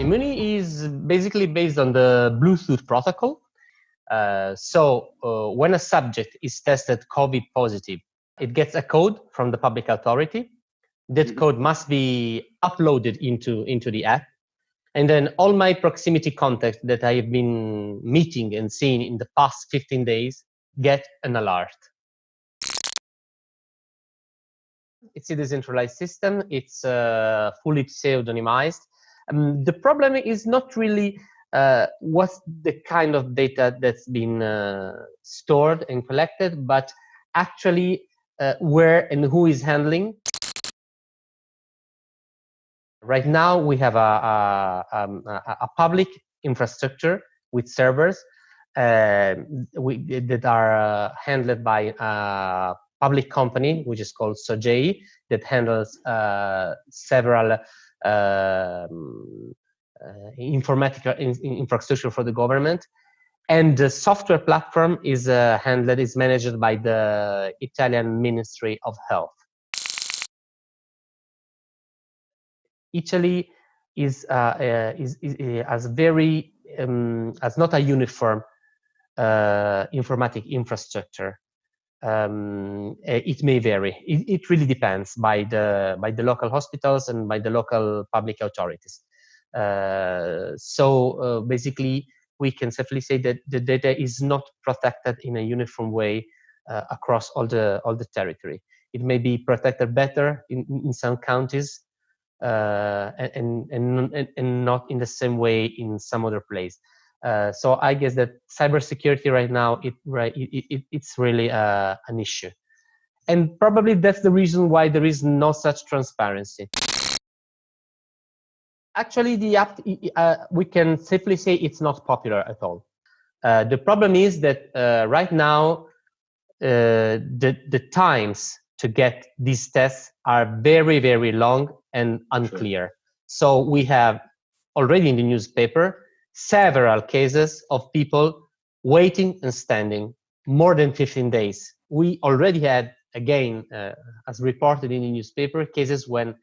Immuni is basically based on the Bluetooth protocol. Uh, so uh, when a subject is tested COVID positive, it gets a code from the public authority. That mm -hmm. code must be uploaded into, into the app. And then all my proximity contacts that I have been meeting and seeing in the past 15 days get an alert. It's a decentralized system. It's uh, fully pseudonymized. Um, the problem is not really uh, what's the kind of data that's been uh, stored and collected, but actually uh, where and who is handling. Right now, we have a, a, um, a, public infrastructure with servers uh, we, that are uh, handled by a public company, which is called Sogei, that handles uh, several um, uh, informatical in, infrastructure for the government. And the software platform is uh, handled, is managed by the Italian Ministry of Health. Italy is, uh, is, is, is, has very, um, has not a uniform uh, informatic infrastructure. Um, it may vary. It, it, really depends by the by the local hospitals and by the local public authorities. Uh, so uh, basically, we can safely say that the data is not protected in a uniform way uh, across all the all the territory. It may be protected better in, in some counties uh, and, and, and, and not in the same way in some other place. Uh, so I guess that cybersecurity right now, it, right, it, it, it's really uh, an issue. And probably that's the reason why there is no such transparency. Actually, the app, uh, we can safely say it's not popular at all. Uh, the problem is that uh, right now, uh, the, the times to get these tests are very, very long and unclear. Sure. So we have already in the newspaper several cases of people waiting and standing more than 15 days. We already had, again, uh, as reported in the newspaper, cases when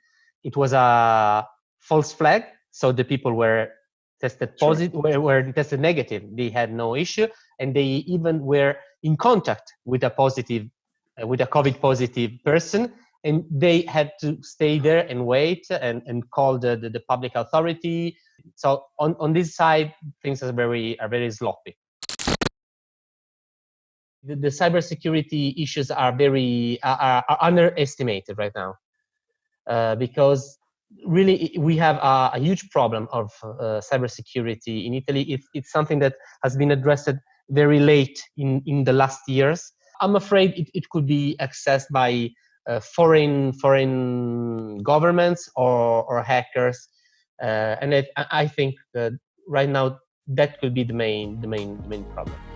it was a false flag. So the people were tested positive, sure. were, were tested negative. They had no issue, and they even were in contact with a positive, uh, with a COVID positive person, and they had to stay there and wait and, and call the, the, the public authority. So on, on this side, things are very are very sloppy. The, the cybersecurity issues are very are, are underestimated right now uh, because really we have a, a huge problem of uh, cybersecurity in Italy. It, it's something that has been addressed very late in, in the last years. I'm afraid it, it could be accessed by uh, foreign foreign governments or, or hackers. Uh, and it, I think right now that could be the main the main the main problem.